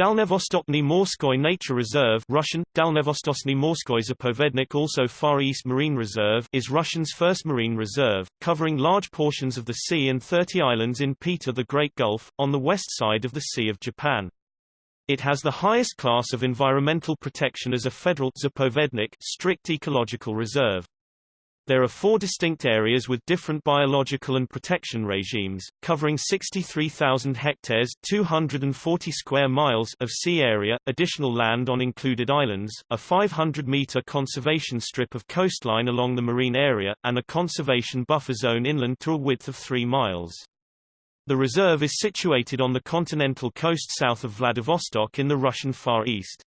Dalnevostochny Morskoy Nature Reserve Russian, Dalnevostochny Morskoy Zapovednik also Far East Marine Reserve is Russian's first marine reserve, covering large portions of the sea and 30 islands in Peter the Great Gulf, on the west side of the Sea of Japan. It has the highest class of environmental protection as a federal Zapovednik strict ecological reserve. There are four distinct areas with different biological and protection regimes, covering 63,000 hectares 240 square miles of sea area, additional land on included islands, a 500-meter conservation strip of coastline along the marine area, and a conservation buffer zone inland to a width of 3 miles. The reserve is situated on the continental coast south of Vladivostok in the Russian Far East.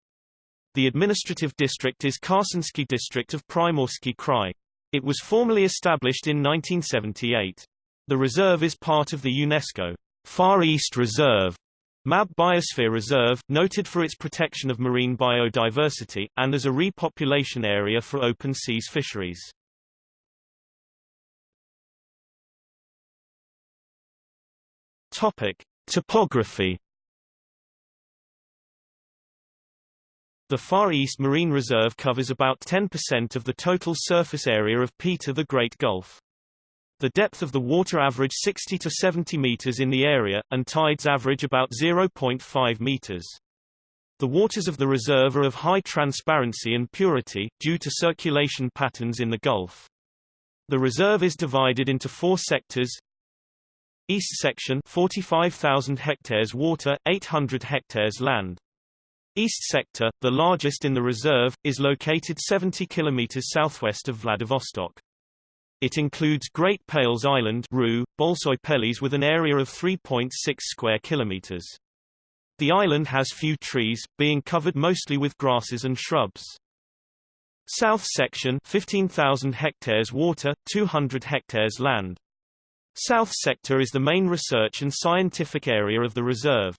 The administrative district is Khasansky district of Primorsky Krai. It was formally established in 1978. The reserve is part of the UNESCO Far East Reserve MAB Biosphere Reserve, noted for its protection of marine biodiversity, and as a repopulation area for open seas fisheries. Topic. Topography The Far East Marine Reserve covers about 10% of the total surface area of Peter the Great Gulf. The depth of the water average 60 to 70 meters in the area, and tides average about 0.5 meters. The waters of the reserve are of high transparency and purity, due to circulation patterns in the Gulf. The reserve is divided into four sectors. East section 45,000 hectares water, 800 hectares land. East sector, the largest in the reserve, is located 70 km southwest of Vladivostok. It includes Great Pelis Island Ru, Bolshoy Pelis with an area of 3.6 square kilometers. The island has few trees, being covered mostly with grasses and shrubs. South section 15,000 hectares water, 200 hectares land. South sector is the main research and scientific area of the reserve.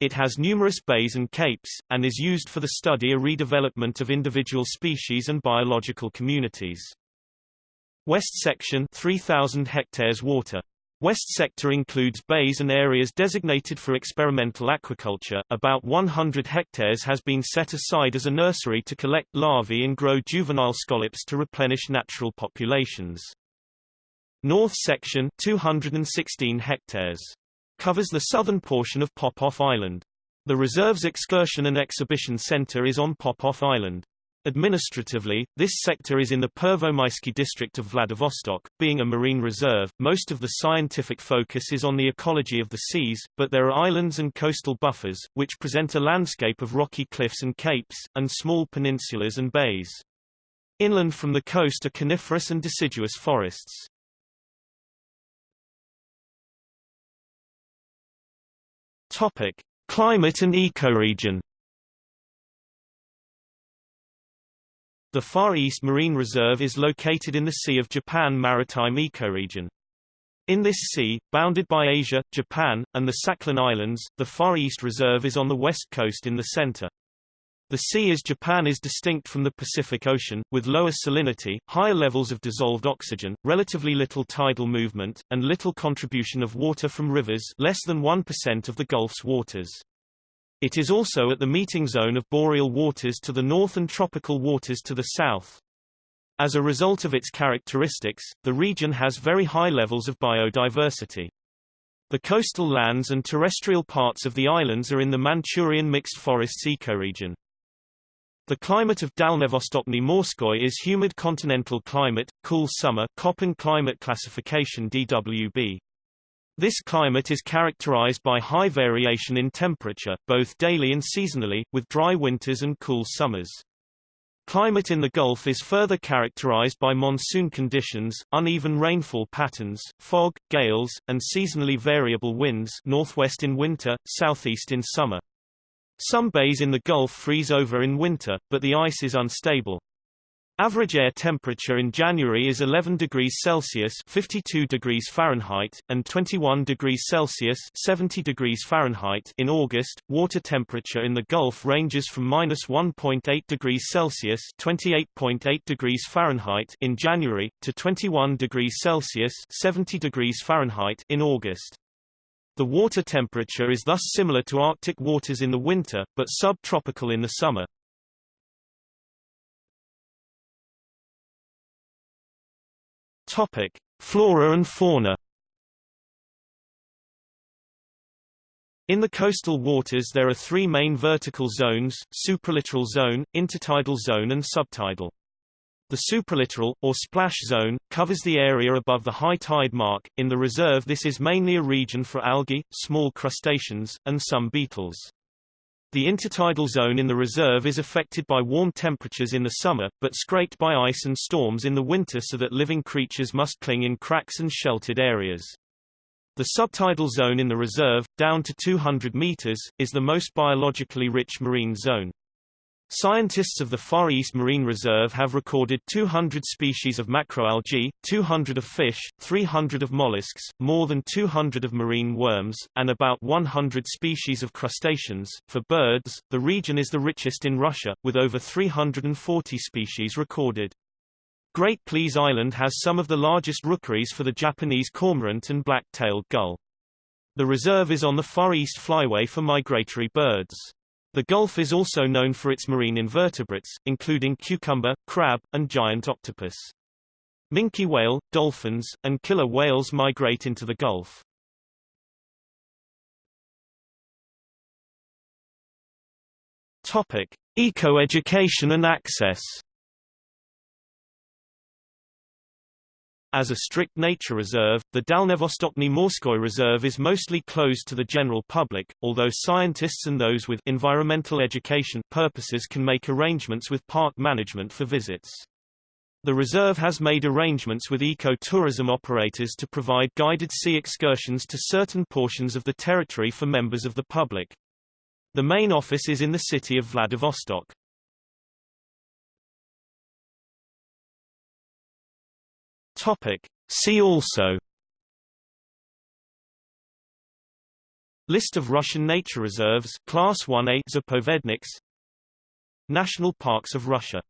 It has numerous bays and capes, and is used for the study or redevelopment of individual species and biological communities. West section 3,000 hectares water. West sector includes bays and areas designated for experimental aquaculture. About 100 hectares has been set aside as a nursery to collect larvae and grow juvenile scallops to replenish natural populations. North section 216 hectares covers the southern portion of Popov Island. The reserve's excursion and exhibition center is on Popov Island. Administratively, this sector is in the Pervomaisky district of Vladivostok. Being a marine reserve, most of the scientific focus is on the ecology of the seas, but there are islands and coastal buffers, which present a landscape of rocky cliffs and capes, and small peninsulas and bays. Inland from the coast are coniferous and deciduous forests. Topic: Climate and ecoregion. The Far East Marine Reserve is located in the Sea of Japan maritime ecoregion. In this sea, bounded by Asia, Japan, and the Sakhalin Islands, the Far East Reserve is on the west coast in the center. The sea as Japan is distinct from the Pacific Ocean, with lower salinity, higher levels of dissolved oxygen, relatively little tidal movement, and little contribution of water from rivers less than 1% of the Gulf's waters. It is also at the meeting zone of boreal waters to the north and tropical waters to the south. As a result of its characteristics, the region has very high levels of biodiversity. The coastal lands and terrestrial parts of the islands are in the Manchurian mixed forests ecoregion. The climate of Dalnevostochny Morskoy is humid continental climate, cool summer Köppen climate classification DWB. This climate is characterized by high variation in temperature, both daily and seasonally, with dry winters and cool summers. Climate in the Gulf is further characterized by monsoon conditions, uneven rainfall patterns, fog, gales, and seasonally variable winds northwest in winter, southeast in summer. Some bays in the Gulf freeze over in winter, but the ice is unstable. Average air temperature in January is 11 degrees Celsius 52 degrees Fahrenheit, and 21 degrees Celsius 70 degrees Fahrenheit in August. Water temperature in the Gulf ranges from minus 1.8 degrees Celsius 28.8 degrees Fahrenheit in January, to 21 degrees Celsius 70 degrees Fahrenheit in August. The water temperature is thus similar to Arctic waters in the winter, but subtropical in the summer. Topic: Flora and fauna. In the coastal waters there are three main vertical zones, supralittoral zone, intertidal zone and subtidal. The supralittoral, or splash zone, covers the area above the high tide mark. In the reserve this is mainly a region for algae, small crustaceans, and some beetles. The intertidal zone in the reserve is affected by warm temperatures in the summer, but scraped by ice and storms in the winter so that living creatures must cling in cracks and sheltered areas. The subtidal zone in the reserve, down to 200 meters, is the most biologically rich marine zone. Scientists of the Far East Marine Reserve have recorded 200 species of macroalgae, 200 of fish, 300 of mollusks, more than 200 of marine worms, and about 100 species of crustaceans. For birds, the region is the richest in Russia, with over 340 species recorded. Great Pelis Island has some of the largest rookeries for the Japanese cormorant and black-tailed gull. The reserve is on the Far East Flyway for migratory birds. The Gulf is also known for its marine invertebrates, including cucumber, crab, and giant octopus. Minke whale, dolphins, and killer whales migrate into the Gulf. Topic: Eco-education and access. As a strict nature reserve, the Dalnevostochny Morskoy Reserve is mostly closed to the general public, although scientists and those with environmental education purposes can make arrangements with park management for visits. The reserve has made arrangements with eco-tourism operators to provide guided sea excursions to certain portions of the territory for members of the public. The main office is in the city of Vladivostok. Topic. See also. List of Russian nature reserves Class 1A Zapovedniks. National Parks of Russia